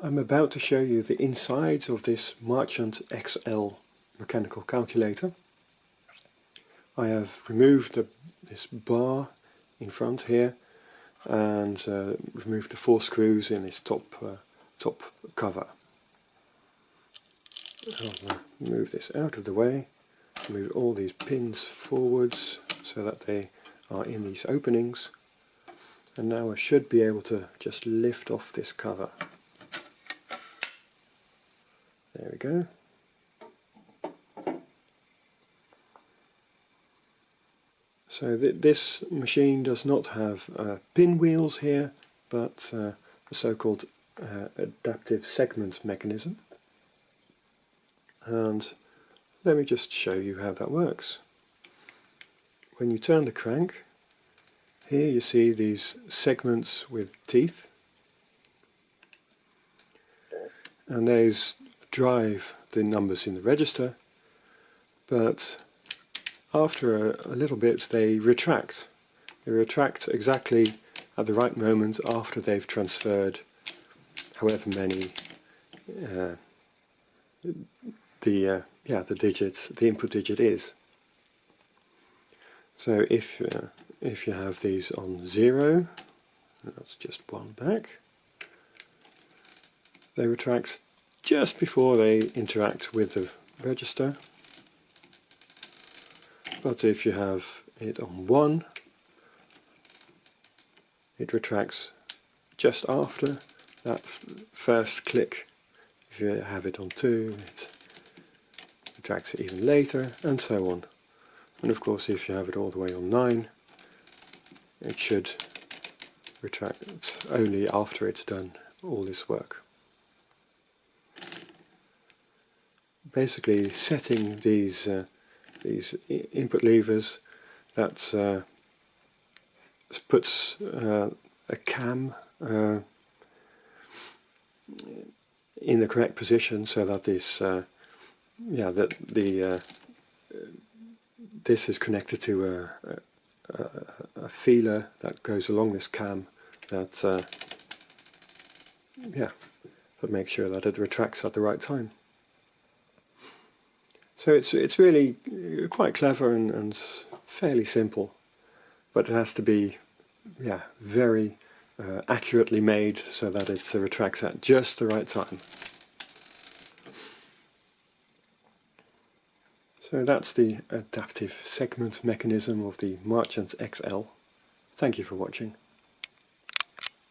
I'm about to show you the inside of this Marchant XL mechanical calculator. I have removed the, this bar in front here and uh, removed the four screws in this top, uh, top cover. I'll uh, move this out of the way, move all these pins forwards so that they are in these openings and now I should be able to just lift off this cover. There we go. So th this machine does not have uh, pinwheels here, but uh, a so-called uh, adaptive segment mechanism. And let me just show you how that works. When you turn the crank, here you see these segments with teeth. And those drive the numbers in the register, but after a, a little bit they retract. They retract exactly at the right moment after they've transferred however many uh, the uh, yeah the digits the input digit is. So if uh, if you have these on zero, that's just one back, they retract just before they interact with the register. But if you have it on 1, it retracts just after that first click. If you have it on 2, it retracts it even later, and so on. And of course if you have it all the way on 9, it should retract only after it's done all this work. Basically setting these uh, these input levers that uh, puts uh, a cam uh, in the correct position so that this uh, yeah that the uh, this is connected to a, a, a, feeler that goes along this cam that yeah that makes sure that it retracts at the right time. So it's it's really uh, quite clever and, and fairly simple, but it has to be, yeah, very uh, accurately made so that it uh, retracts at just the right time. So that's the adaptive segment mechanism of the Marchant XL. Thank you for watching.